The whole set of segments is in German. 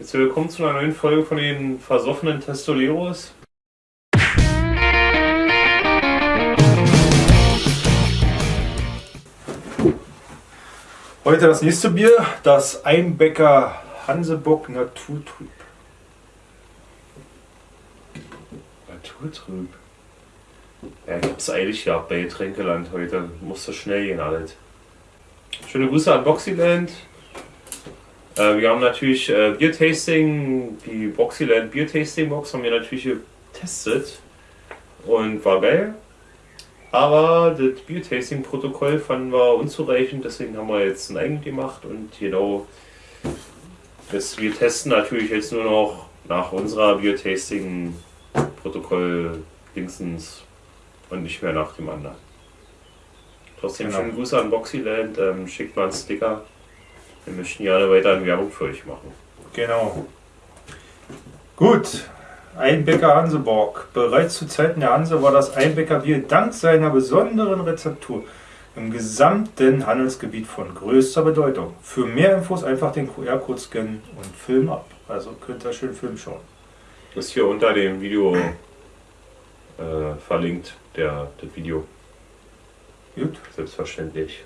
Jetzt willkommen zu einer neuen Folge von den versoffenen Testoleros. Heute das nächste Bier, das Einbecker Hansebock Naturtrüb. Naturtrüb? Ja, ich hab's eilig gehabt bei Getränkeland heute. Musste schnell gehen alles. Schöne Grüße an Boxyland. Äh, wir haben natürlich äh, Bier-Tasting, die Boxyland Bier-Tasting-Box haben wir natürlich getestet und war geil. Aber das Bier-Tasting-Protokoll fanden wir unzureichend, deswegen haben wir jetzt ein eigenes gemacht und genau, das, wir testen natürlich jetzt nur noch nach unserer Bier-Tasting-Protokoll linksens und nicht mehr nach dem anderen. Trotzdem genau. schönen Grüße an Boxyland, ähm, schickt mal einen Sticker. Wir möchten gerne weiter Werbung für euch machen. Genau. Gut, Einbecker Hanseborg. Bereits zu Zeiten der Hanse war das Einbeckerbier dank seiner besonderen Rezeptur im gesamten Handelsgebiet von größter Bedeutung. Für mehr Infos einfach den QR-Code scannen und Film ab. Also könnt ihr schön Film schauen. Das ist hier unter dem Video äh, verlinkt, der, das Video. Gut. Selbstverständlich.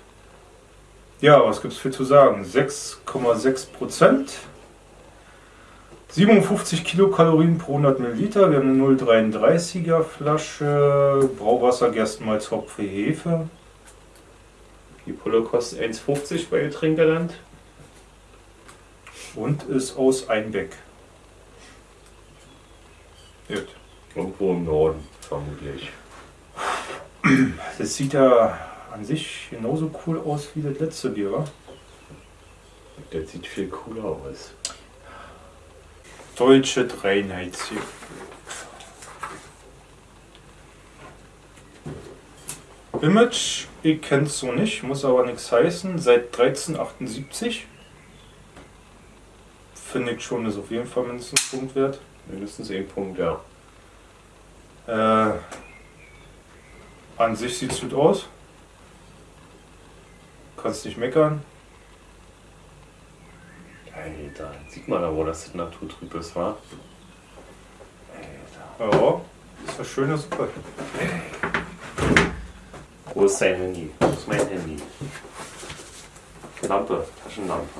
Ja, was gibt es für zu sagen? 6,6 Prozent. 57 Kilokalorien pro 100 Milliliter. Wir haben eine 0,33er Flasche. Brauwasser, Gerstenmalz, Hopfe, Hefe. Die Pulle kostet 1,50 bei Getränkeland. Und ist aus Einbeck. Gut. Irgendwo im Norden, vermutlich. Das sieht ja an sich genauso cool aus wie das letzte Bier, wa? Das sieht viel cooler aus. Deutsche Reinheitsbier. Image, ich kenne es so nicht, muss aber nichts heißen, seit 1378. Finde ich schon, ist auf jeden Fall mindestens ein Punkt wert. Mindestens ein Punkt, ja. Äh, an sich sieht es gut aus. Kannst nicht meckern. Alter, sieht man aber, dass das naturtrüb ist, wa? Alter. Ja, ist eine schöne Suppe. Wo ist dein Handy? Wo ist mein Handy? Lampe, Taschenlampe.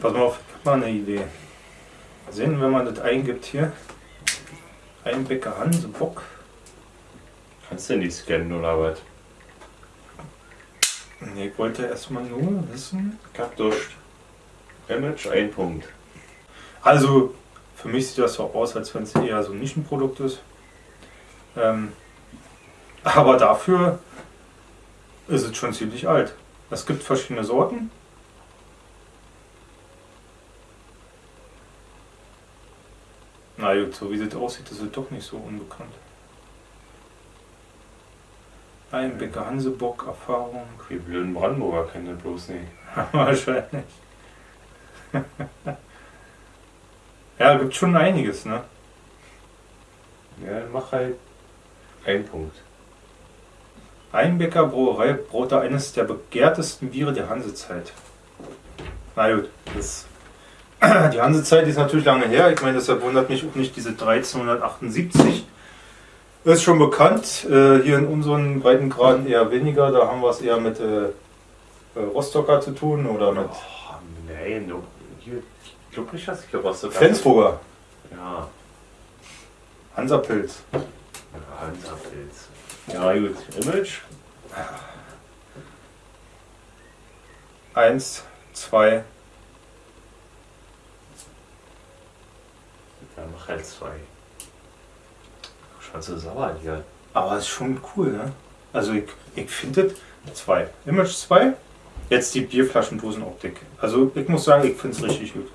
Pass mal auf, mal eine Idee. Sehen, wenn man das eingibt hier. Einbecker Hanse Bock. Kannst du nicht scannen oder was? Nee, ich wollte erstmal nur wissen. Kapdurst. Image, ein Punkt. Also, für mich sieht das so aus, als wenn es eher so ein Nischenprodukt ist. Ähm, aber dafür ist es schon ziemlich alt. Es gibt verschiedene Sorten. Na gut, so wie das aussieht, ist es doch nicht so unbekannt. Einbecker Hansebock, Erfahrung. Die blöden Brandenburger kennen das bloß nicht. Wahrscheinlich. ja, gibt schon einiges, ne? Ja, mach halt einen Punkt. Einbecker Brauerei braute eines der begehrtesten Biere der Hansezeit. Na gut, das die Hansezeit ist natürlich lange her. Ich meine, deshalb wundert mich auch nicht diese 1378. Das ist schon bekannt. Äh, hier in unseren Breitengraden eher weniger. Da haben wir es eher mit äh, äh, Rostocker zu tun oder mit. Oh, nein, du, hier, ich glaube nicht, dass ich Rostocker. Flensburger. Ja. Hansapilz. Ja, Hansapilz. Ja, gut. Image. Eins, zwei, Ja, mach halt zwei. Schon so sauer hier. Aber es ist schon cool, ne? Also ich, ich finde zwei. Image 2. Jetzt die Bierflaschendosenoptik. Also ich muss sagen, ich finde es richtig gut.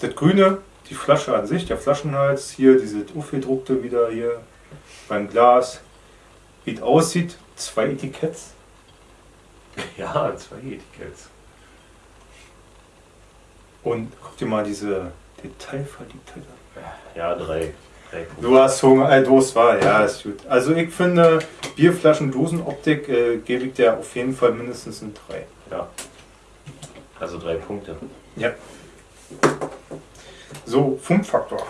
Das Grüne, die Flasche an sich, der Flaschenhals, hier diese aufgedruckte wieder hier beim Glas. Wie es aussieht, zwei Etiketts. Ja, zwei Etiketts. Und guck dir mal diese Detailverliebtheit an. Ja, drei. Du hast Hunger, äh, Durst war, ja, ist gut. Also ich finde, Bierflaschen, Dosenoptik äh, gebe ich dir auf jeden Fall mindestens ein 3. Ja. Also drei Punkte. Ja. So, Funkfaktor.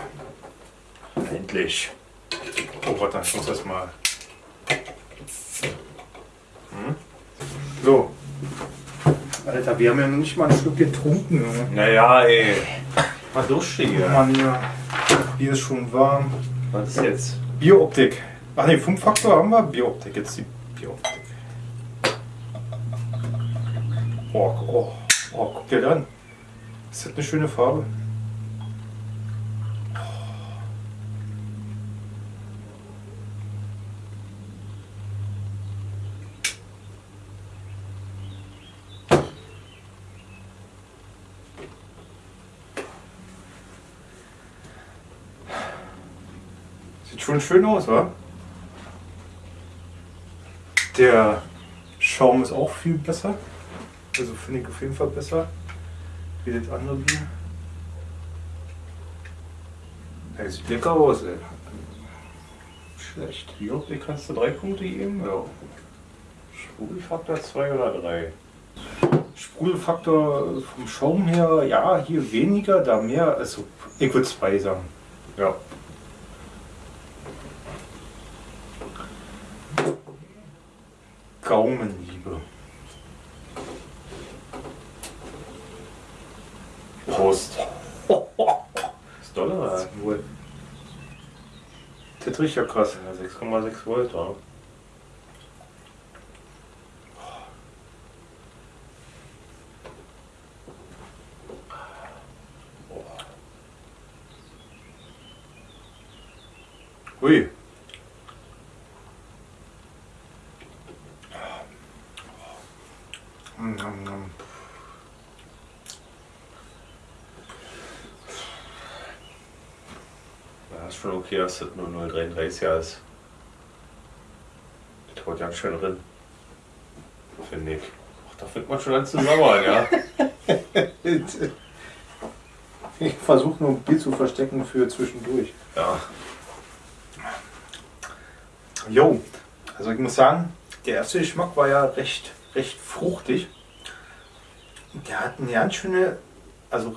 Endlich. Oh, warte, ich muss das mal. Hm? So. Alter, wir haben ja noch nicht mal ein Stück getrunken. Junge. Naja, ey. Mal duschig. Oh Mann, ja. Bier ist schon warm. Was ist jetzt? Bieroptik. Ach ne, Funkfaktor haben wir. Bieroptik. Jetzt die Bieroptik. Oh, oh, oh, guck dir das an. Das hat eine schöne Farbe. Schön aus, wa? Der Schaum ist auch viel besser. Also finde ich auf jeden Fall besser wie das andere Bier. Der sieht lecker aus, ey. Schlecht. Ja, wie kannst du drei Punkte geben? Ja. Sprudelfaktor zwei oder drei? Sprudelfaktor vom Schaum her, ja, hier weniger, da mehr. Also ich würde zwei sagen. Ja. Gaumenliebe. Prost. Ist doll, oder? Wohl. Das riecht ja krass. Ja, 6,6 Volt, ja. Ja, ist schon okay, dass das nur 0,33 ist. Das haut ganz schön drin. Finde ich. Ach, da fängt man schon an zu sauern, ja. Ich versuche nur ein Bier zu verstecken für zwischendurch. Ja. Jo, also ich muss sagen, der erste Geschmack war ja recht, recht fruchtig. Der hat eine ganz schöne, also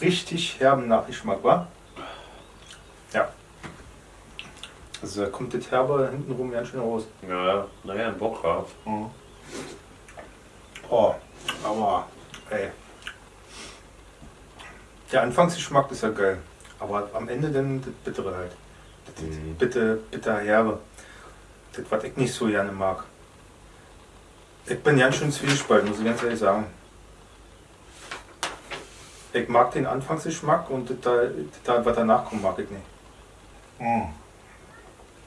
richtig herben Nachgeschmack, war. Ja. Also da kommt das Herbe hintenrum ganz schön raus. Ja, naja, ein Bock war. Oh, aber ey. Der Anfangsgeschmack ist ja geil. Aber am Ende dann das Bittere halt. Das Mhm. bitte, bitter herbe. Das, was ich nicht so gerne mag. Ich bin ganz schön zwiespalten, muss ich ganz ehrlich sagen. Ich mag den Anfangsgeschmack und da- da, was danach kommt, mag ich nicht. Mm.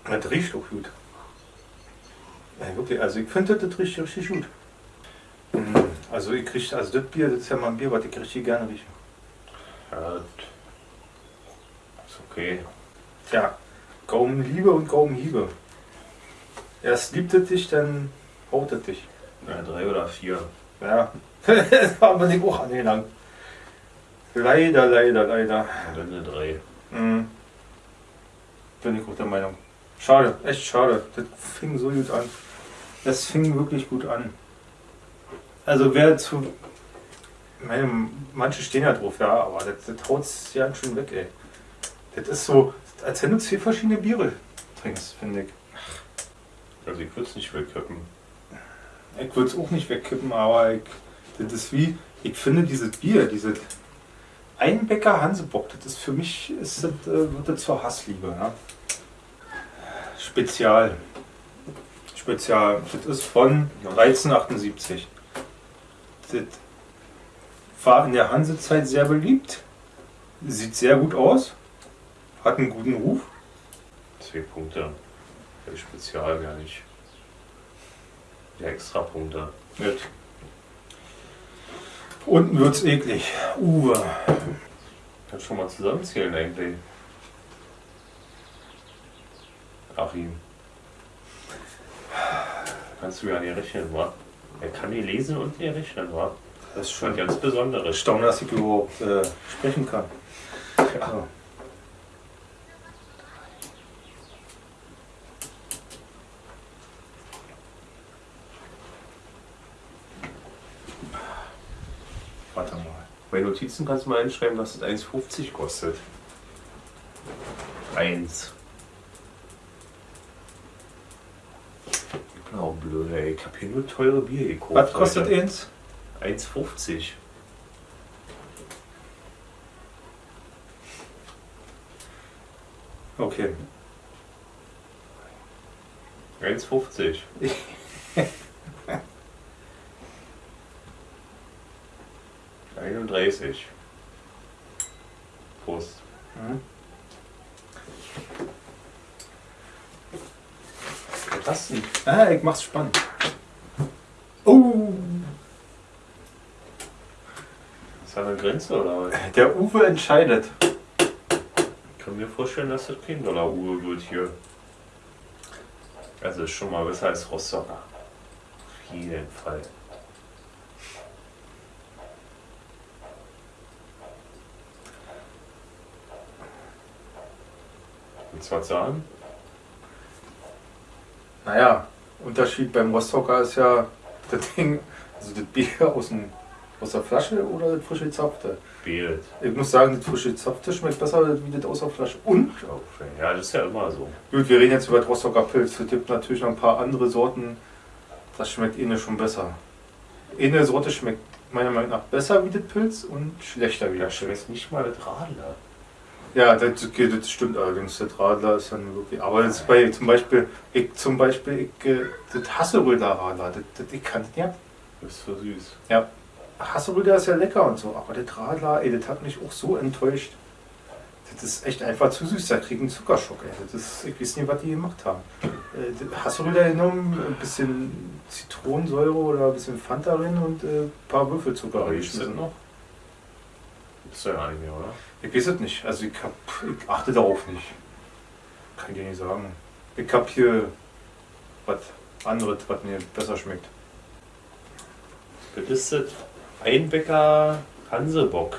Das riecht auch gut. Ja, wirklich, also ich finde das, riecht richtig gut. Mm, Also ich krieg, also das Bier, das ist ja mal ein Bier, was ich richtig gerne rieche. Ja, das ist okay. Tja, Gaumenliebe und Gaumenhiebe. Erst liebt es dich, dann haut es dich. Ja, drei oder vier. Ja, das haben wir dem auch angelangt. Leider, leider, leider. Und dann eine drei. Mhm. Bin ich auch der Meinung. Schade, echt schade. Das fing so gut an. Das fing wirklich gut an. Also wer zu. Ich meine, manche stehen ja drauf, ja, aber das, das haut ja schön weg, ey. Das ist so, als wenn du zwei verschiedene Biere trinkst, finde ich. Also ich würde es nicht wegkippen. Ich würde es auch nicht wegkippen, aber ich, das ist wie, ich finde dieses Bier, dieses Einbecker Hansebock, das ist für mich, ist das, äh, wird das zur Hassliebe. Ja? Spezial. Spezial. Das ist von 1378. Das war in der Hansezeit sehr beliebt. Sieht sehr gut aus. Hat einen guten Ruf. Zwei Punkte. Spezial gar nicht. Extra Punkte. Mit. Unten wird's eklig. Uwe. Kannst schon mal zusammenzählen eigentlich. Achim. Kannst du ja nicht rechnen, wa? Er kann die lesen und die rechnen, wa? Das ist Schon ganz Besonderes. erstaunlich, dass ich überhaupt äh, sprechen kann. Ja. Warte mal. Bei Notizen kannst du mal einschreiben, dass es 1,50 kostet. 1. Ich bin auch blöd, ey. Ich hab hier nur teure Bier gekauft. Was kostet Leute. eins? 1,50. Okay. 1,50. Einunddreißig. Prost. Mhm. Was denn? Ah, ich mach's spannend. Oh! Ist da eine Grenze oder was? Der Uwe entscheidet. Ich kann mir vorstellen, dass das kein Dollar-Uhr wird hier. Also ist schon mal besser als Rostocker. Auf jeden Fall. Du was sagen? Naja, Unterschied beim Rostocker ist ja das Ding, also das Bier aus, dem, aus der Flasche oder das frische Zapfte. Bild. Ich muss sagen, das frische Zapfte schmeckt besser wie das aus der Flasche. Und, Ja, das ist ja immer so. gut, wir reden jetzt über das Rostocker Pilz. Es gibt natürlich noch ein paar andere Sorten, das schmeckt eine schon besser. Eine Sorte schmeckt meiner Meinung nach besser wie das Pilz und schlechter wie Da das Pilz. schmeckt nicht mal das Radler. Ja, das, okay, das stimmt allerdings. Der Radler ist dann wirklich. Aber das ist bei zum Beispiel, ich zum Beispiel, ich, äh, das Hasseröder Radler, das, das, ich kann das nicht. Das ist so süß. Ja, Hasseröder ist ja lecker und so, aber der Radler, ey, das hat mich auch so enttäuscht. Das ist echt einfach zu süß, da krieg ich einen Zuckerschock, ey. Das ist, ich weiß nicht, was die gemacht haben. Äh, das Hasseröder genommen, ein bisschen Zitronensäure oder ein bisschen Fanta drin und äh, ein paar Würfelzucker das reingeschmissen. noch? Gibt's ja gar nicht mehr, oder? Ich weiß es nicht. Also ich, hab, ich achte darauf nicht. Kann ich dir nicht sagen. Ich hab hier was anderes, was mir besser schmeckt. Das ist das Einbecker Hansebock.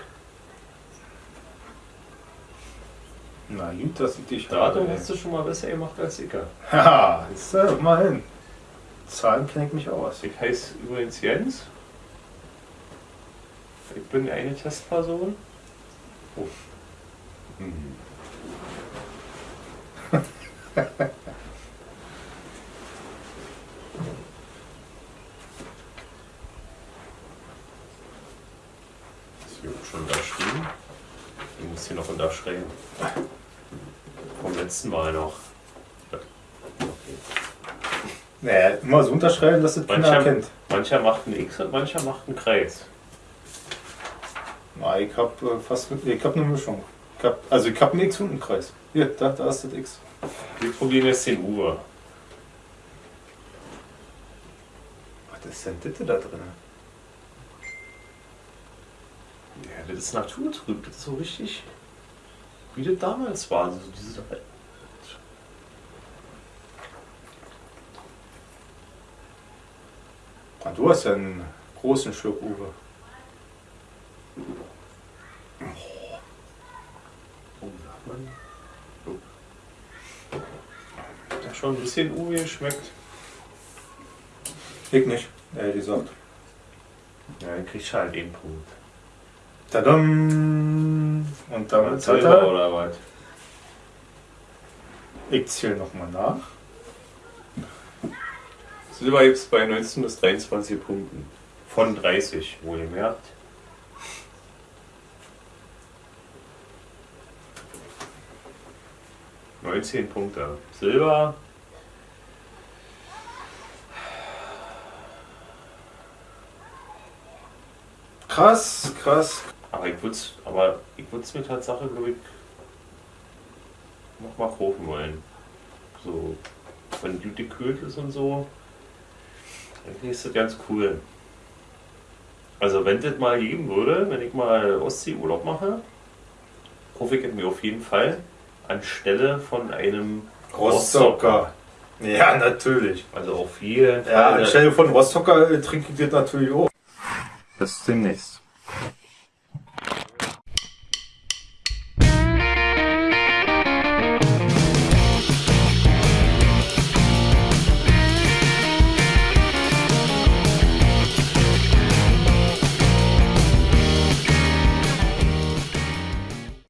Na gut, dass ich dich Da habe, hast du schon mal besser gemacht als ich. Haha, ist äh, mal hin. Zahlen kenne ich mich aus. Ich heiße übrigens Jens. Ich bin eine Testperson. Oh. Hm. Ist hier schon unterschrieben? Ich muss hier noch unterschreiben. Vom letzten Mal noch. Naja, immer so unterschreiben, dass das Mancher, erkennt. mancher macht ein X und mancher macht einen Kreis. Na, ich hab äh, fast ich hab eine Mischung. Ich hab, also ich hab einen X und einen Kreis. Hier, da, da ist das X. Wir probieren jetzt den Uwe. Was ist denn das da drin? Ja, das ist naturtrüb, das ist so richtig, wie das damals war. So diese Ah, du hast ja einen großen Schluck, Uwe. oh, sagt man? So. Ja, schon ein bisschen Uwe geschmeckt. Ich nicht, ehrlich gesagt. Ja, dann kriegst du halt den Punkt. Tadam! Und damit hat Silber er. oder was? Ich zähle nochmal nach. Silber gibt es bei 19 bis 23 Punkten. Von 30, wohlgemerkt. Neunzehn Punkte. Silber. Krass, krass. Aber ich würde es aber ich mir Tatsache, glaube ich, nochmal kaufen wollen. So, wenn gut gekühlt ist und so. Eigentlich ist das ganz cool. Also wenn das mal geben würde, wenn ich mal Ostseeurlaub mache, kaufe ich mir auf jeden Fall anstelle von einem Rostocker. Ja, natürlich. Also auf jeden Ja, Fall. stell dir vor, ein Rostocker äh, trinkt das natürlich auch. Bis demnächst.